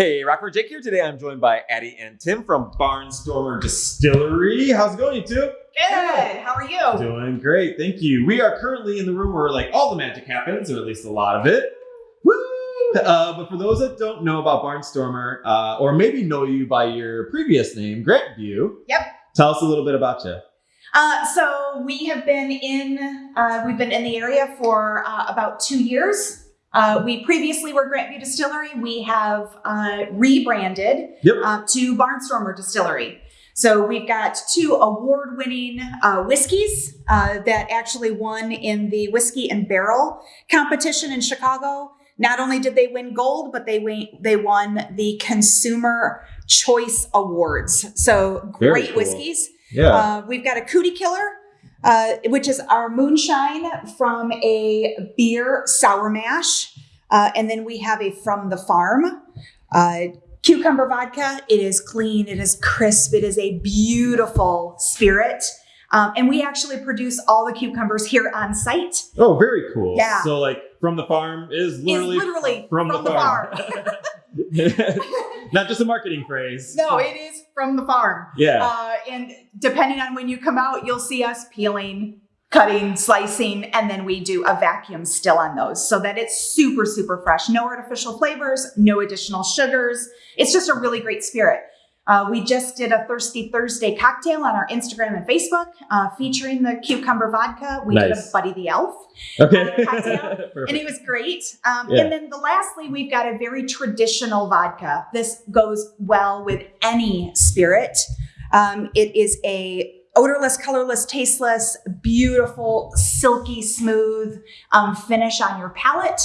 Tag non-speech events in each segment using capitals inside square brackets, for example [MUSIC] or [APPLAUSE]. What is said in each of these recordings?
Hey, Rockford Jake here. Today I'm joined by Addie and Tim from Barnstormer Distillery. How's it going, you two? Good. How are you? Doing great, thank you. We are currently in the room where like all the magic happens, or at least a lot of it. Woo! Uh, but for those that don't know about Barnstormer, uh, or maybe know you by your previous name, Grantview. Yep. Tell us a little bit about you. Uh, so we have been in uh, we've been in the area for uh, about two years. Uh, we previously were Grantview Distillery. We have uh, rebranded Yep. uh, to Barnstormer Distillery. So we've got two award-winning uh, whiskeys uh, that actually won in the whiskey and barrel competition in Chicago. Not only did they win gold, but they win, they won the Consumer Choice Awards. So great cool. whiskeys. Yeah. Uh, we've got a Cootie Killer, uh, which is our moonshine from a beer sour mash. Uh, and then we have a From the Farm uh, cucumber vodka. It is clean, it is crisp, it is a beautiful spirit. Um, and we actually produce all the cucumbers here on site. oh, very cool. Yeah. So like from the farm is Is literally, literally from, the, farm. farm. [LAUGHS] [LAUGHS] [LAUGHS] Not just a marketing phrase. no, it is from the farm. Yeah. Uh, and depending on when you come out, you'll see us peeling, cutting, slicing, and then we do a vacuum still on those so that it's super, super fresh. No artificial flavors, no additional sugars. It's just a really great spirit. Uh, we just did a Thirsty Thursday cocktail on our Instagram and Facebook uh, featuring the cucumber vodka. We did a Buddy the Elf okay. cocktail, and it [LAUGHS] was great. Um, Yeah. And then the lastly, we've got a very traditional vodka. This goes well with any spirit. Um, it is a odorless, colorless, tasteless, beautiful, silky, smooth um, finish on your palate,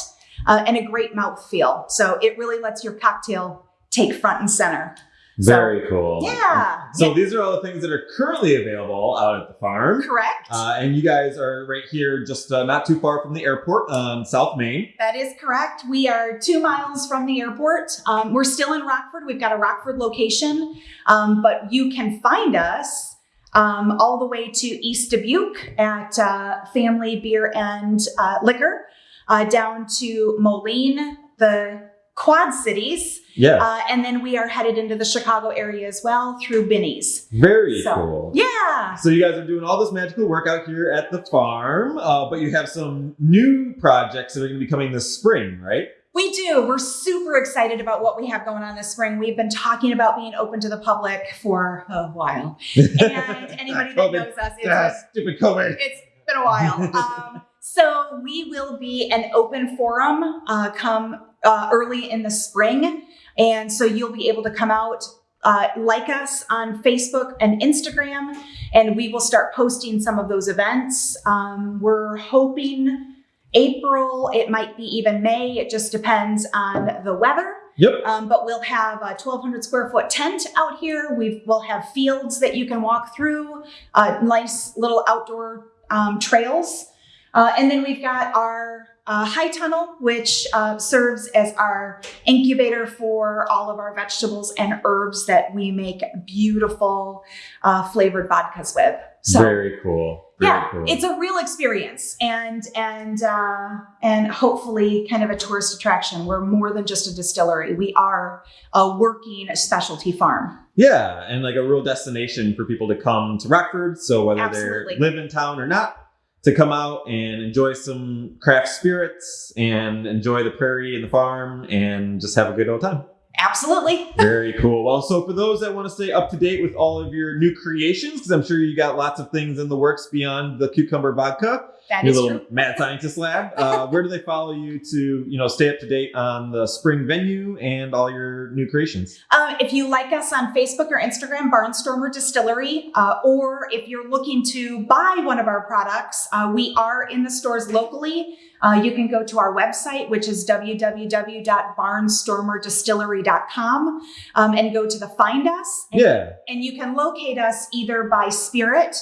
uh, and a great mouth feel. So it really lets your cocktail take front and center. So- Very cool. Yeah. So yeah, these are all the things that are currently available out at the farm. correct. Uh, and you guys are right here, just uh, not too far from the airport on South Main. That is correct. We are two miles from the airport. Um, we're still in Rockford. We've got a Rockford location, um, but you can find us um, all the way to East Dubuque at uh, Family Beer and uh, Liquor, uh, down to Moline, the Quad Cities, Yeah. uh, and then we are headed into the Chicago area as well through Binny's. Very so- cool. Yeah. So you guys are doing all this magical work out here at the farm, uh, but you have some new projects that are going to be coming this spring, right? We do. We're super excited about what we have going on this spring. We've been talking about being open to the public for a while. And [LAUGHS] anybody that knows us, it's, Ah, stupid COVID. it's been a while. [LAUGHS] Um, so we will be an open forum uh, come uh, early in the spring. And so you'll be able to come out, uh, like us on Facebook and Instagram, and we will start posting some of those events. Um, we're hoping April, it might be even May, it just depends on the weather. Yep. Um, but we'll have a 1,200 square foot tent out here. We will have fields that you can walk through, uh, nice little outdoor um, trails. Uh, and then we've got our uh, high tunnel, which uh, serves as our incubator for all of our vegetables and herbs that we make beautiful uh, flavored vodkas with. So Very cool. Very yeah, cool. it's a real experience, and and uh, and hopefully kind of a tourist attraction. We're more than just a distillery. We are a working specialty farm. Yeah, and like a real destination for people to come to Rockford. So whether Absolutely. they live in town or not, to come out and enjoy some craft spirits and enjoy the prairie and the farm and just have a good old time. Absolutely. Very cool. Well, so for those that want to stay up to date with all of your new creations, because I'm sure you got lots of things in the works beyond the cucumber vodka, That your little true. mad scientist lab. Uh, [LAUGHS] where do they follow you to, you know, stay up to date on the spring venue and all your new creations? Uh, if you like us on Facebook or Instagram, Barnstormer Distillery, uh, or if you're looking to buy one of our products, uh, we are in the stores locally. Uh, you can go to our website, which is www.barnstormerdistillery.com, um, and go to the Find Us. And, Yeah. and you can locate us either by spirit.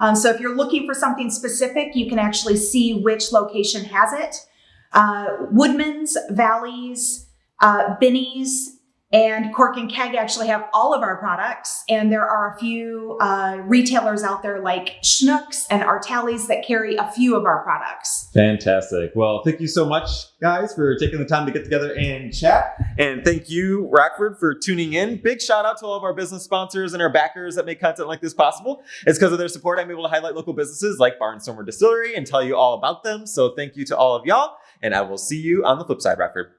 Um, so if you're looking for something specific, you can actually see which location has it. Uh, Woodman's, Valleys, uh, Binny's, And Cork and Keg actually have all of our products, and there are a few uh, retailers out there like Schnucks and Artalis that carry a few of our products. Fantastic. Well, thank you so much, guys, for taking the time to get together and chat. And thank you, Rockford, for tuning in. Big shout out to all of our business sponsors and our backers that make content like this possible. It's because of their support I'm able to highlight local businesses like Barnstormer Distillery and tell you all about them. So thank you to all of y'all, and I will see you on the flip side, Rockford.